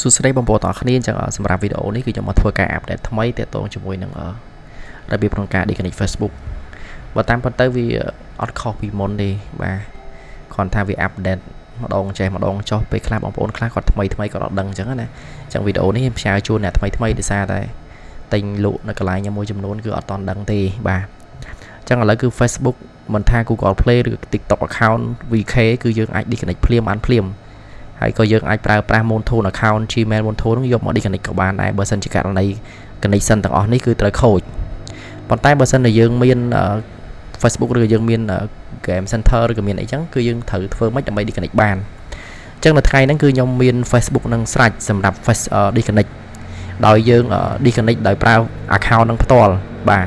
សួស្តីបងប្អូនទាំងអស់គ្នាអញ្ចឹងអ่าសម្រាប់វីដេអូនេះគឺខ្ញុំមកធ្វើការអាប់ដេតថ្មីទាក់ទងជាមួយនឹងអឺរបៀបក្នុងការ disconnect Facebook បើតាមពិតទៅវាអត់ខុសពីមុនទេបាទគ្រាន់ថាវាអាប់ដេតម្ដងចេះម្ដងចុះពេលខ្លះបងប្អូនខ្លះគាត់ថ្មីថ្មីគាត់អត់ដឹងអញ្ចឹងណាអញ្ចឹងវីដេអូនេះខ្ញុំផ្សាយជូនអ្នកថ្មីថ្មីដោយសារតែទិញលក់នៅកន្លែងមួយចំនួនគឺអត់តន់ដឹងទេបាទអញ្ចឹងឥឡូវគឺ Facebook មិនថា Google Play ឬ TikTok account VK គឺយើងអាច disconnect ភ្លាមបានភ្លាម ហើយក៏យើងអាចប្រើប្រាស់ Moonthon account Gmail Moonthon នោះយកមក disconnect ក៏បានដែរបើសិនជាករណី connection ទាំងអស់នេះគឺត្រូវខូចប៉ុន្តែបើសិនជាយើងមាន Facebook ឬយើងមាន game center ឬក៏មានអីចឹងគឺយើងត្រូវធ្វើម៉េចដើម្បី disconnect បានអញ្ចឹងនៅថ្ងៃហ្នឹងគឺខ្ញុំមាន Facebook នឹងស្រេចសម្រាប់ face disconnect ដោយយើង disconnect ដោយប្រើ account នឹងផ្ទាល់បាទ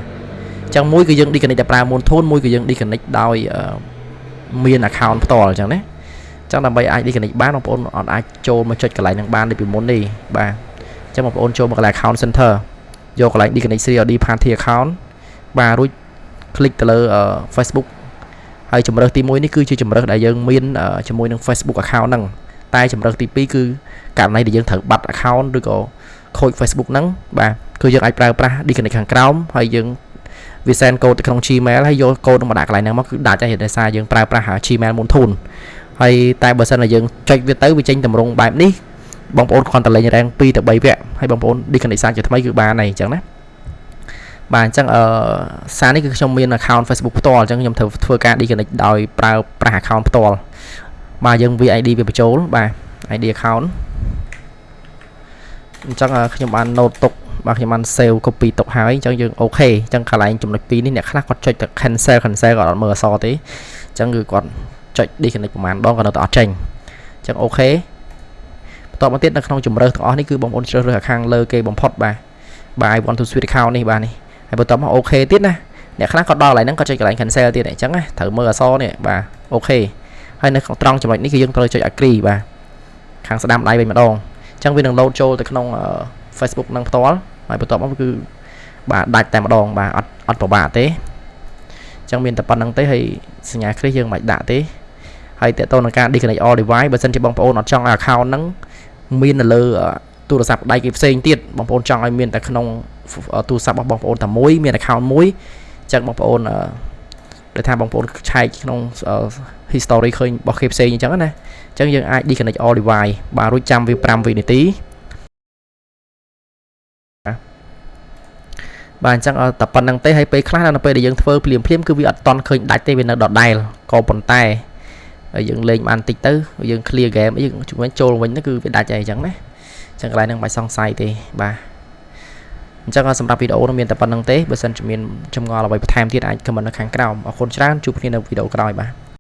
អញ្ចឹងមួយគឺយើង disconnect ដោយប្រើ Moonthon មួយគឺយើង disconnect ដោយមាន account ផ្ទាល់អញ្ចឹងណា ចឹងដើម្បីអាច disconnect បានបងប្អូនអត់អាចចូលមកចុចកន្លែងហ្នឹងបានដូចពីមុនទេបាទអញ្ចឹងបងប្អូនចូលមកកន្លែង account center យកកន្លែង disconnect CRD party account បាទរួច click ទៅលើ Facebook ហើយជំរើសទី1នេះគឺជាជំរើសដែលយើងមានជាមួយនឹង Facebook account ហ្នឹងតែជំរើសទី2គឺករណីដែលយើងត្រូវបាត់ account ឬក៏ខូច Facebook ហ្នឹងបាទគឺយើងអាចប្រើប្រាស់ disconnect ខាងក្រោមហើយយើងវា send code ទៅក្នុង Gmail ហើយយក code នឹងមកដាក់កន្លែងហ្នឹងមកគឺដាច់ហើយដោយសារយើងប្រើប្រាស់ Gmail មុនធូន ហើយតែបើសិនតែយើងចុចវាទៅវាចេញតម្រងបែបនេះបងប្អូនគ្រាន់តែលេងរ៉េង2ទៅ3វគ្គហើយបងប្អូន disconnect សាជាថ្មីគឺបានហើយអញ្ចឹងណាបាទអញ្ចឹងអឺសារនេះគឺខ្ញុំមាន account Facebook ផ្ទាល់អញ្ចឹងខ្ញុំធ្វើធ្វើការ disconnect ដោយប្រើប្រាស់ account ផ្ទាល់បាទយើង VID វាបញ្ចូលបាទ ID account អញ្ចឹងខ្ញុំបាន note ទុកបាទខ្ញុំបាន save copy ទុកហើយអញ្ចឹងយើងអូខេអញ្ចឹងកន្លែងចំណុច2នេះអ្នកខ្លះគាត់ចុចទៅ cancel cancel គាត់អត់មើលអក្សរទេអញ្ចឹងគឺគាត់ ចុច disconnect ប្រហែលដងក៏នៅតែអត់ចេញអញ្ចឹងអូខេបន្តមកទៀតនៅក្នុងជំរើសទាំងអស់នេះគឺបងប្អូនជ្រើសរើសខាងលើគេបំផុតបាទបាទ I want to switch account នេះបាទនេះហើយបន្តមកអូខេទៀតណាអ្នកខ្លះក៏ដល់កន្លែងហ្នឹងក៏ចុចកន្លែង cancel ទៀតអញ្ចឹងណាត្រូវមើលអក្សរនេះបាទអូខេហើយនៅក្នុងត្រង់ចំណុចនេះគឺយើងត្រូវចុច agree បាទខាងស្ដាំដៃវិញម្ដងអញ្ចឹងវានឹង load ចូលទៅក្នុង Facebook នឹងផ្ទាល់ហើយបន្ទាប់មកគឺបាទដាច់តែម្ដងបាទអត់អត់ពិបាកទេអញ្ចឹងមានតែប៉ុណ្្នឹងទេហើយសញ្ញាគ្រីសយើងមិនដាក់ទេ ហើយតើតើនឹងការ disconnect all device បើសិនជាបងប្អូនអត់ចង់ឲ្យ account ហ្នឹងមាននៅលើទូរស័ព្ទដៃគេផ្សេងទៀតបងប្អូនចង់ឲ្យមានតែក្នុងទូរស័ព្ទរបស់បងប្អូនតែមួយមាន account មួយអញ្ចឹងបងប្អូនដែលថាបងប្អូនឆែកក្នុង history ឃើញរបស់គេផ្សេងអញ្ចឹងណាអញ្ចឹងយើងអាច disconnect all device បាទរួចចាំវា5វិនាទីបាទអញ្ចឹងតែប៉ុណ្្នឹងទេហើយពេលខ្លះនៅពេលដែលយើងធ្វើភ្លាមភ្លាមគឺវាអត់តន់ឃើញដាច់ទេវានៅដដែលក៏ប៉ុន្តែ យើងលេងបានតិចទៅយើង clear game យើងជំនាញចូលវិញទៅគឺវាដាច់ហើយអញ្ចឹងណាអញ្ចឹងកន្លែងហ្នឹងមិនសង្ស័យទេបាទអញ្ចឹងសម្រាប់វីដេអូនោះមានតែប៉ុណ្្នឹងទេបើសិនជាមានចម្ងល់អ្វីបន្ថែមទៀតអាច comment នៅខាងក្រោមអរគុណច្រើនជួបគ្នានៅវីដេអូក្រោយបាទ